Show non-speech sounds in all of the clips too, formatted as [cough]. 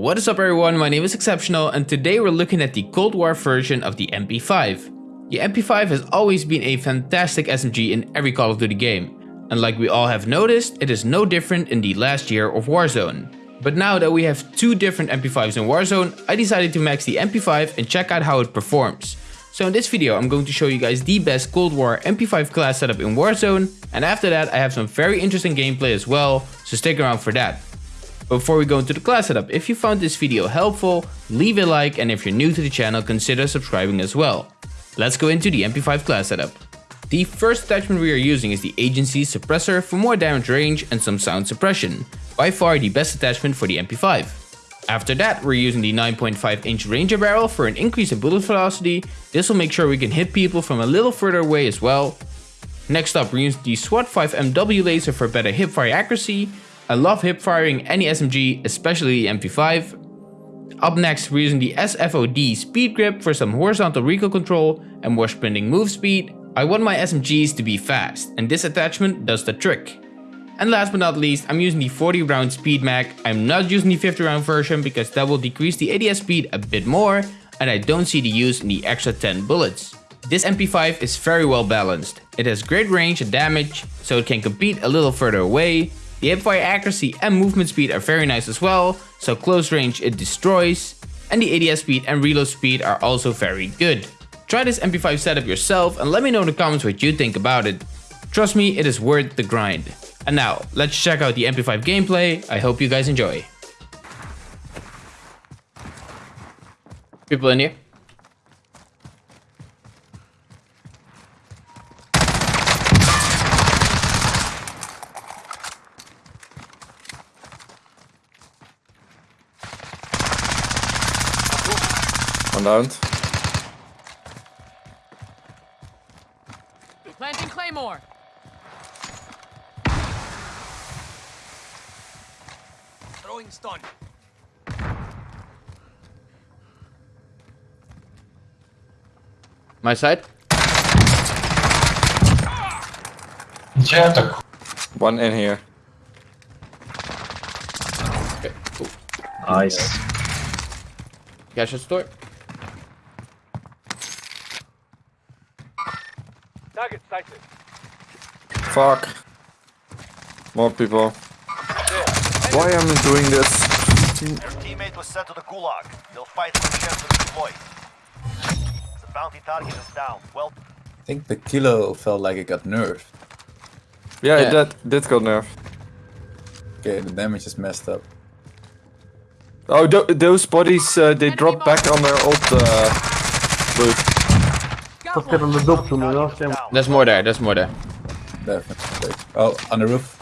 What is up everyone, my name is Exceptional and today we're looking at the Cold War version of the MP5. The MP5 has always been a fantastic SMG in every Call of Duty game. And like we all have noticed, it is no different in the last year of Warzone. But now that we have two different MP5s in Warzone, I decided to max the MP5 and check out how it performs. So in this video I'm going to show you guys the best Cold War MP5 class setup in Warzone and after that I have some very interesting gameplay as well, so stick around for that. Before we go into the class setup, if you found this video helpful, leave a like and if you're new to the channel consider subscribing as well. Let's go into the MP5 class setup. The first attachment we are using is the Agency Suppressor for more damage range and some sound suppression, by far the best attachment for the MP5. After that, we're using the 9.5 inch Ranger barrel for an increase in bullet velocity. This will make sure we can hit people from a little further away as well. Next up, we're using the SWAT 5 MW laser for better hipfire accuracy. I love hip firing any SMG, especially the MP5. Up next, we're using the SFOD speed grip for some horizontal recoil control and more sprinting move speed. I want my SMGs to be fast, and this attachment does the trick. And last but not least, I'm using the 40 round speed mag. I'm not using the 50 round version because that will decrease the ADS speed a bit more and I don't see the use in the extra 10 bullets. This MP5 is very well balanced. It has great range and damage, so it can compete a little further away. The hipfire accuracy and movement speed are very nice as well, so close range it destroys. And the ADS speed and reload speed are also very good. Try this MP5 setup yourself and let me know in the comments what you think about it. Trust me, it is worth the grind. And now, let's check out the MP5 gameplay. I hope you guys enjoy. People in here? One down. Planting Claymore. Throwing stun. My side? One in here. Okay, cool. Nice. Cash at store. Target sighted. Fuck. More people. Why am I doing this? Your teammate was sent to the gulag. They'll fight for the chance to deploy. The bounty target is down. Well, I think the kilo felt like it got nerfed. Yeah, Yeah. that did got nerfed. Okay, the damage is messed up. Oh, th those bodies, uh, they drop back on their old uh, loot. Got one. down. There's more there, there's more there. Definitely. Oh, on the roof.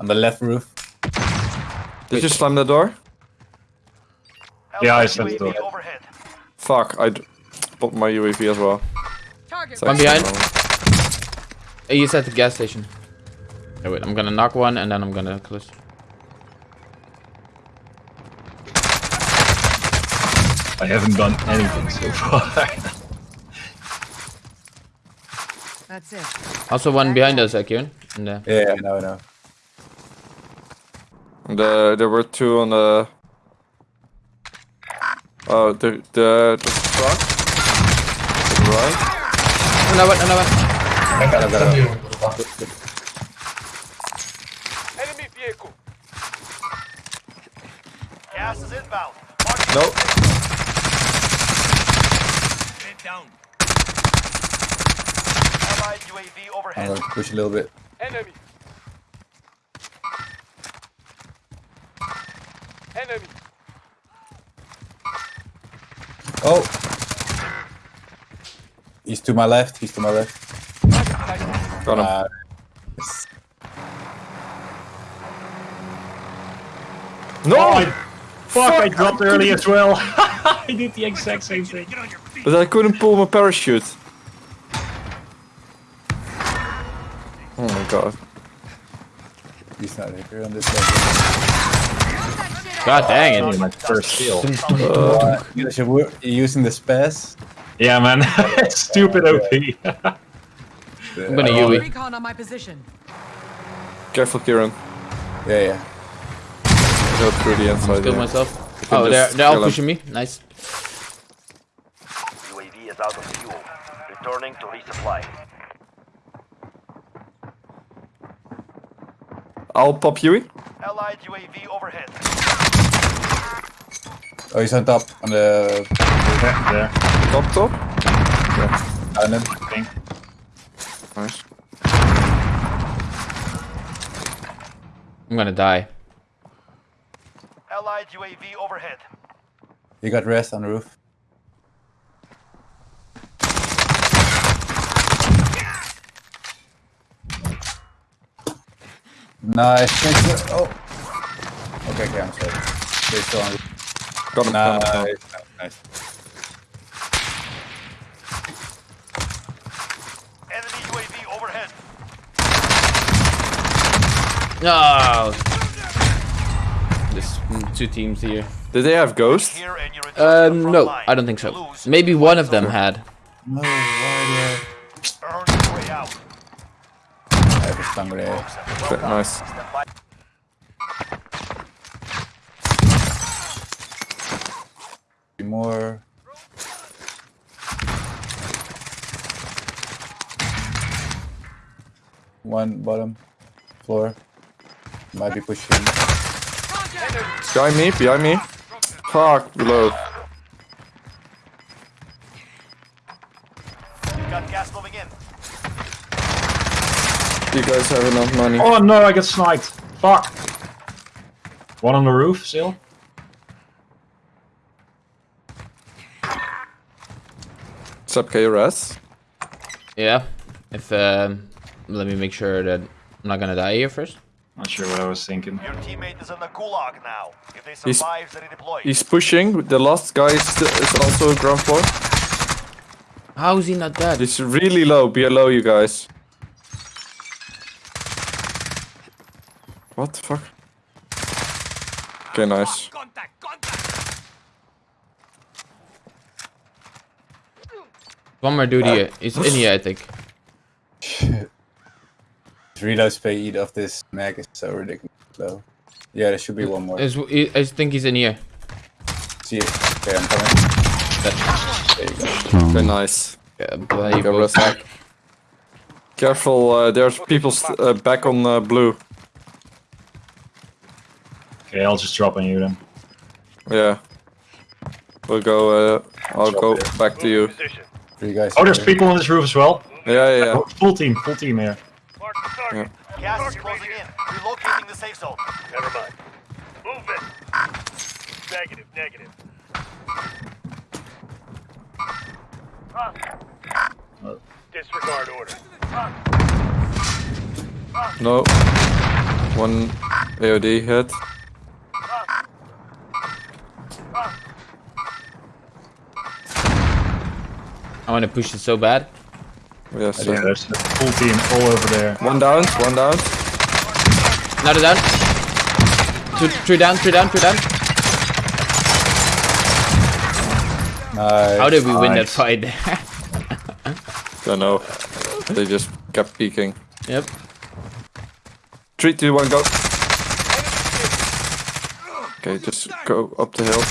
On the left roof. Did you slam the door? Yeah, I Alpha the door. Overhead. Fuck, I popped my UAV as well. Target. It's One behind. wrong. Hey, he's at the gas station. Okay, wait, I'm gonna knock one and then I'm gonna close. I haven't done anything so far. [laughs] That's it. Also one behind us, uh, Kieran. And, uh, Yeah, I know, I know. The, there were two on the... Oh, the, the, the truck? To the right? another one, another one. I got it, got it. Enemy vehicle. Gas is inbound. Mark No. Get down. Allied UAV I'm overhead. gonna push a little bit. Enemy. Enemy. Oh! He's to my left, he's to my left. Got him. Uh, no! Oh, I, fuck, I dropped early as well. [laughs] I did the exact same thing. But I couldn't pull my parachute. Oh my god. he's not here on this level. God dang it. My first kill. Uh, you're using the SPAS. Yeah, man. [laughs] Stupid OP. I'm gonna Oh, UE. Recon on my position. Careful, Kieran. Yeah, yeah. Go through the inside. Kill yeah. myself. Oh, they're, they're all pushing me. Nice. UAV is out of fuel. Returning to resupply. I'll pop Huey. Allied UAV overhead. Oh, he's on top, on the There, there. Top, top. island. Ping. Nice. I'm gonna die. Allied UAV overhead. He got rest on the roof. Nice. Thanks Oh. Okay, okay, I'm sorry. They're still on. Got him. Nice. got nice. Enemy UAV overhead. No. There's mm, two teams here. Did they have Ghost? Here and you return to the Um, no. I don't think so. Maybe one of them had. No, why earn your way out. do I stun grenade? Well nice. Three more. One bottom floor. Might be pushing. Behind me, behind me. Fuck, below. Got gas moving in. You guys have enough money. Oh no, I got sniped. Fuck. One on the roof still. Sub KRS. Yeah. If um, let me make sure that I'm not gonna die here first. Not sure what I was thinking. Your teammate is in the gulag now. If they He's- survive, they redeploy. He's pushing. The last guy is, is also ground floor. How is he not dead? He's really low. Below you guys. What the fuck? Okay, nice. Contact, contact. One more dude here. He's in here, I think. The [laughs] reload speed of this mag is so ridiculous low. Yeah, there should be one more. Is- I think he's in here. See it. Okay, I'm coming. There you go. Okay, nice. Yeah, but he Okay, back. Careful, uh, there's people st uh, back on uh, blue. Okay, I'll just drop on you then. Yeah. We'll go, uh, I'll go back to you. Position. Three guys. Oh, there's here. people on this roof as well. Yeah, yeah, yeah. Oh, full team, full team here. Mark the target. Gas is closing in. Relocating the safe zone. Never mind. Move it. Negative, negative. Disregard order. No. One AOD hit. I want to push it so bad. Yes, Yeah, yeah. there's a full team all over there. One down, one down. Another down. Two, three down, three down, three down. Nice. How did we win that fight there? [laughs] Don't know. They just kept peeking. yep. Three, two, one, go. Okay, just go up the hill.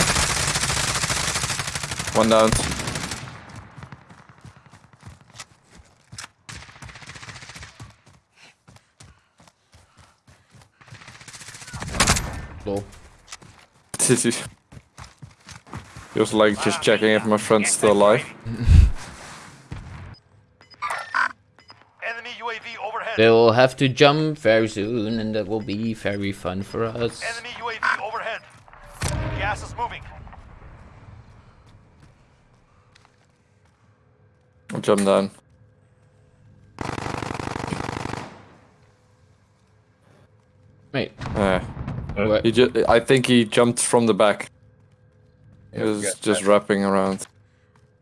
One down. Lol. Did you? He was like just checking if my friend's still alive. Enemy UAV overhead. They'll have to jump very soon, and that will be very fun for us. Enemy UAV overhead. Gas is moving. I'll jump down. Wait, Yeah. What? He just, I think he jumped from the back. He Yeah, was yeah, just yeah. wrapping around.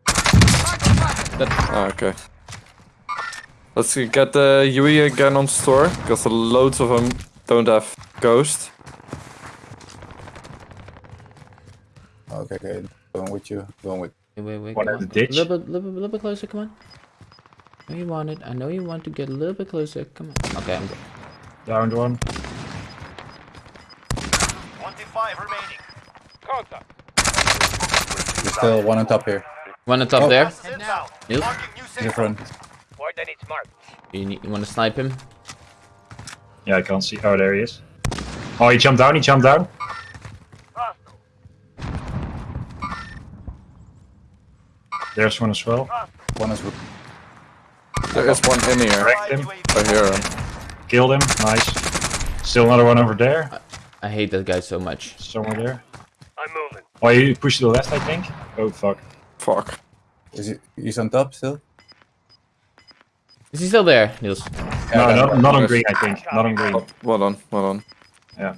Ah, okay. Let's get the UE again on store, because loads of them don't have ghost. Okay, okay. Going with you. Going with. Wait, wait, wait. One at the ditch. A little bit, little bit, little bit closer. Come on. I know you want it. I know you want to get a little bit closer. Come on. Okay, I'm good. 25 There's still one on top here. One on top Oh. there. Gas is inbound. Niels? Marking new In front. You, need, you want to snipe him? Yeah, I can't see. Oh, there he is. Oh, he jumped down. He jumped down. There's one as well. One is There is one in here. Cracked him. I hear him. Killed him. Nice. Still another one over there. I hate that guy so much. Somewhere there. I'm moving. Oh, you pushed to the left, I think. Oh fuck. Fuck. Is he? He's on top still. Is he still there, Niels? No, Yeah, not, not on green, I think. Not on green. Oh, well done, well done. Yeah.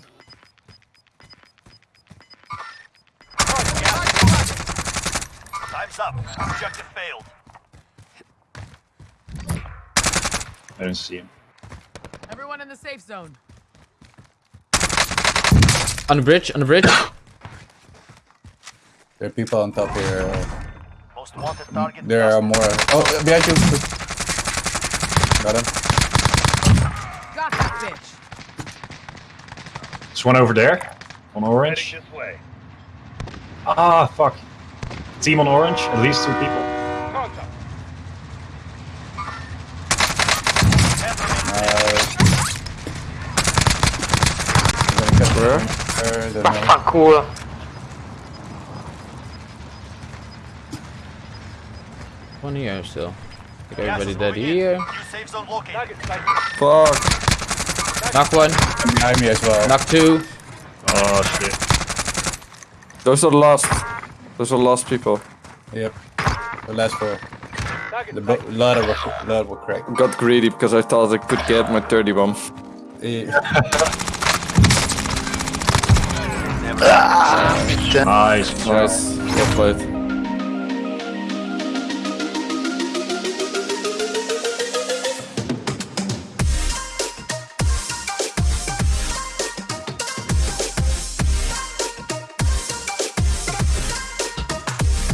Time's up. Objective failed. I don't see him. Everyone in the safe zone. On the bridge, on the bridge. [coughs] There are people on top here. uh, Most wanted target. There are more. Oh, behind you. Got him. Got that bitch. There's one over there. On Heading orange. Ah, fuck. Team on orange. At least two people. Contact. Uh, I'm gonna cut Where? her. Don't know. cool. One here still. Think everybody dead here. New safe zone located. Target sighted. Fuck. Knock one, Behind me as well. knock two. Oh shit. Those are the last. Those are the last people. Yep. The last four. Target The bo- sighted. lot of were, lot were cracked. Got greedy because I thought I could get my 30 bomb. [laughs] Eh, Nice. Nice. Well played.